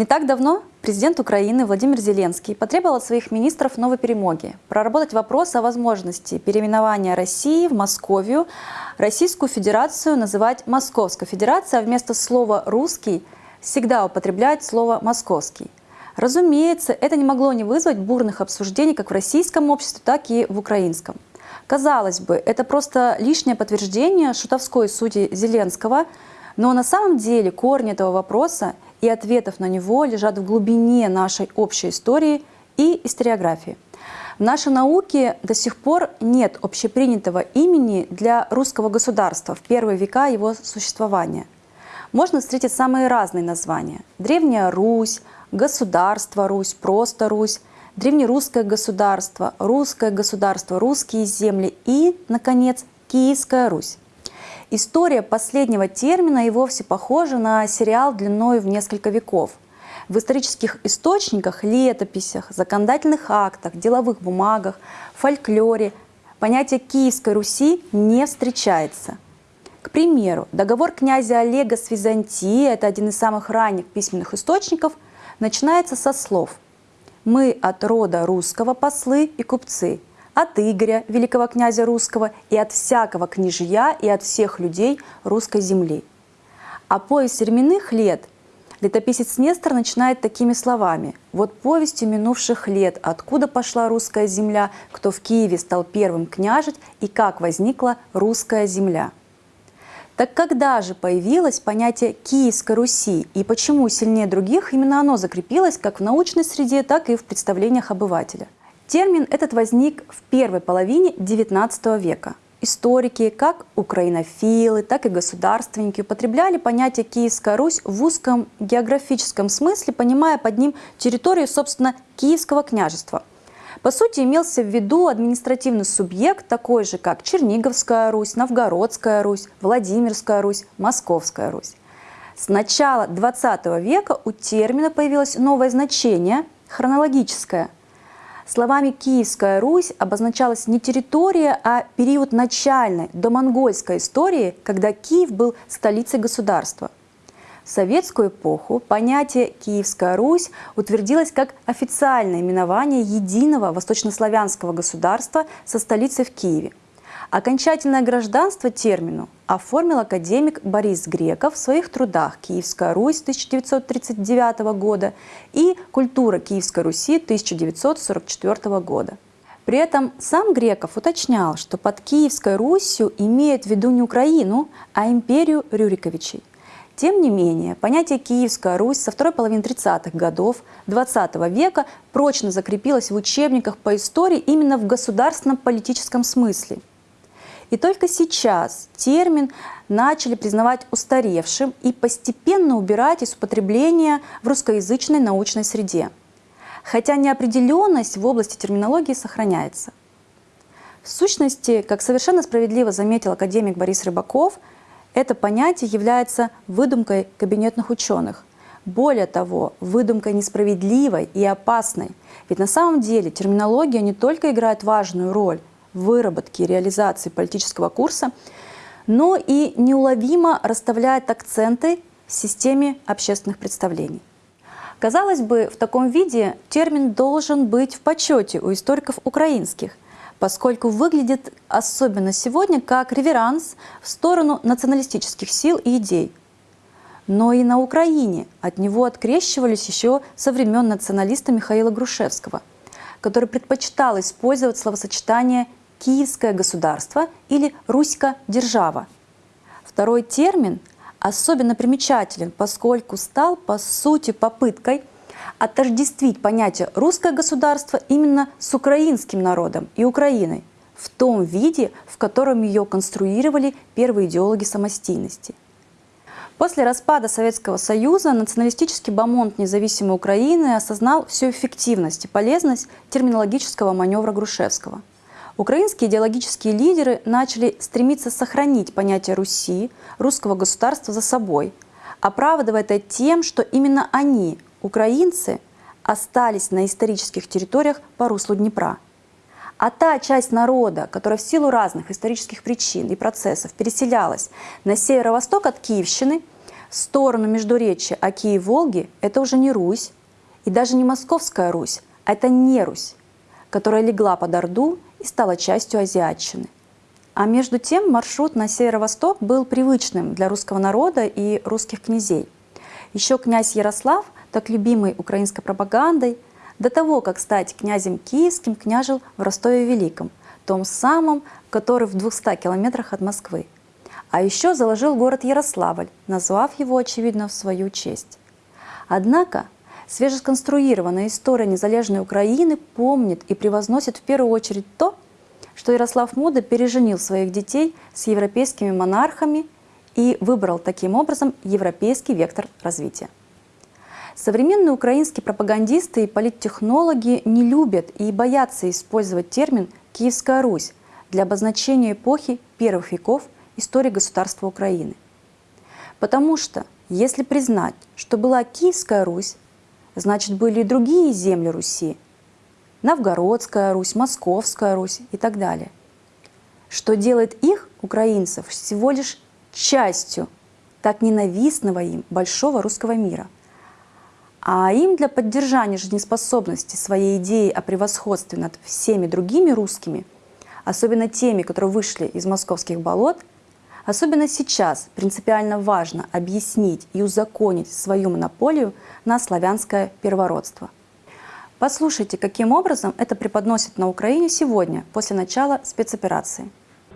Не так давно президент Украины Владимир Зеленский потребовал от своих министров новой перемоги, проработать вопрос о возможности переименования России в Московию, Российскую Федерацию называть Московской Федерацией, а вместо слова «русский» всегда употреблять слово «московский». Разумеется, это не могло не вызвать бурных обсуждений как в российском обществе, так и в украинском. Казалось бы, это просто лишнее подтверждение шутовской сути Зеленского, но на самом деле корни этого вопроса и ответов на него лежат в глубине нашей общей истории и историографии. В нашей науке до сих пор нет общепринятого имени для русского государства в первые века его существования. Можно встретить самые разные названия. Древняя Русь, государство Русь, просто Русь, древнерусское государство, русское государство, русские земли и, наконец, Киевская Русь. История последнего термина и вовсе похожа на сериал длиной в несколько веков. В исторических источниках, летописях, законодательных актах, деловых бумагах, фольклоре понятие Киевской Руси не встречается. К примеру, договор князя Олега с Византией, это один из самых ранних письменных источников, начинается со слов «Мы от рода русского послы и купцы, от Игоря, великого князя русского, и от всякого княжья, и от всех людей русской земли. А повесть временных лет летописец Нестор начинает такими словами. «Вот повестью минувших лет, откуда пошла русская земля, кто в Киеве стал первым княжить, и как возникла русская земля». Так когда же появилось понятие Киевской Руси и почему сильнее других именно оно закрепилось как в научной среде, так и в представлениях обывателя? Термин этот возник в первой половине XIX века. Историки, как украинофилы, так и государственники употребляли понятие «Киевская Русь» в узком географическом смысле, понимая под ним территорию, собственно, Киевского княжества. По сути, имелся в виду административный субъект, такой же, как Черниговская Русь, Новгородская Русь, Владимирская Русь, Московская Русь. С начала XX века у термина появилось новое значение – хронологическое – Словами «Киевская Русь» обозначалась не территория, а период начальной домонгольской истории, когда Киев был столицей государства. В советскую эпоху понятие «Киевская Русь» утвердилось как официальное именование единого восточнославянского государства со столицей в Киеве. Окончательное гражданство термину оформил академик Борис Греков в своих трудах «Киевская Русь» 1939 года и «Культура Киевской Руси» 1944 года. При этом сам Греков уточнял, что под Киевской Русью имеют в виду не Украину, а империю Рюриковичей. Тем не менее, понятие «Киевская Русь» со второй половины 30-х годов XX века прочно закрепилось в учебниках по истории именно в государственном политическом смысле – и только сейчас термин начали признавать устаревшим и постепенно убирать из употребления в русскоязычной научной среде. Хотя неопределенность в области терминологии сохраняется. В сущности, как совершенно справедливо заметил академик Борис Рыбаков, это понятие является выдумкой кабинетных ученых. Более того, выдумкой несправедливой и опасной. Ведь на самом деле терминология не только играет важную роль, выработки и реализации политического курса, но и неуловимо расставляет акценты в системе общественных представлений. Казалось бы, в таком виде термин должен быть в почете у историков украинских, поскольку выглядит особенно сегодня как реверанс в сторону националистических сил и идей. Но и на Украине от него открещивались еще со времен националиста Михаила Грушевского, который предпочитал использовать словосочетание «киевское государство» или «Руська-держава». Второй термин особенно примечателен, поскольку стал, по сути, попыткой отождествить понятие «русское государство» именно с украинским народом и Украиной в том виде, в котором ее конструировали первые идеологи самостийности. После распада Советского Союза националистический бомонд независимой Украины осознал всю эффективность и полезность терминологического маневра Грушевского – Украинские идеологические лидеры начали стремиться сохранить понятие Руси, русского государства за собой, оправдывая это тем, что именно они, украинцы, остались на исторических территориях по руслу Днепра. А та часть народа, которая в силу разных исторических причин и процессов переселялась на северо-восток от Киевщины, сторону Междуречия Оки и Волги – это уже не Русь, и даже не Московская Русь, а это не Русь, которая легла под Орду и стала частью Азиатчины. А между тем маршрут на северо-восток был привычным для русского народа и русских князей. Еще князь Ярослав, так любимый украинской пропагандой, до того, как стать князем киевским, княжил в Ростове-Великом, том самом, который в 200 километрах от Москвы. А еще заложил город Ярославль, назвав его, очевидно, в свою честь. Однако свежесконструированная история незалежной Украины помнит и превозносит в первую очередь то, что Ярослав Мудрый переженил своих детей с европейскими монархами и выбрал таким образом европейский вектор развития. Современные украинские пропагандисты и политтехнологи не любят и боятся использовать термин «Киевская Русь» для обозначения эпохи первых веков – истории государства Украины. Потому что, если признать, что была Киевская Русь, значит были и другие земли Руси, Новгородская Русь, Московская Русь и так далее. Что делает их, украинцев, всего лишь частью так ненавистного им большого русского мира. А им для поддержания жизнеспособности своей идеи о превосходстве над всеми другими русскими, особенно теми, которые вышли из московских болот – Особенно сейчас принципиально важно объяснить и узаконить свою монополию на славянское первородство. Послушайте, каким образом это преподносит на Україні сьогодні, після начала спецоперації.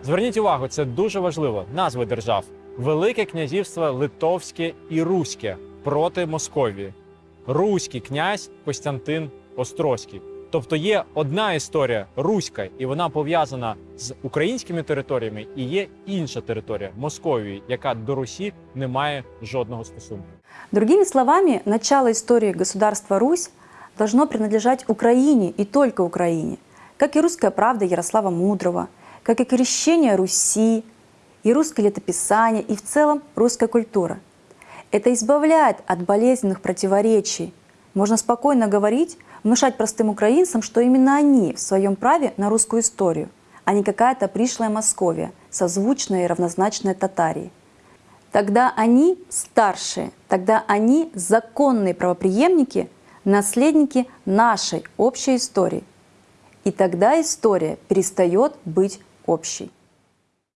Зверніть увагу, це дуже важливо. Назви держав: Велике князівство Литовське і Руське проти Московії, Руський князь Костянтин Острозький. Тобто є одна історія руська, і вона пов'язана з українськими територіями, і є інша територія Московії, яка до Русі не має жодного стосунку. Другими словами, начало истории государства Русь должно принадлежать Украине и только Украине, как и русская правда Ярослава Мудрого, как и крещение Руси, и русское летописание, и в целом русская культура. Это избавляет от болезненных противоречий. Можно спокойно говорить внушать простым украинцам, что именно они в своем праве на русскую историю, а не какая-то пришлая Московия, созвучная и равнозначная Татарии. Тогда они старшие, тогда они законные правоприемники, наследники нашей общей истории. И тогда история перестает быть общей.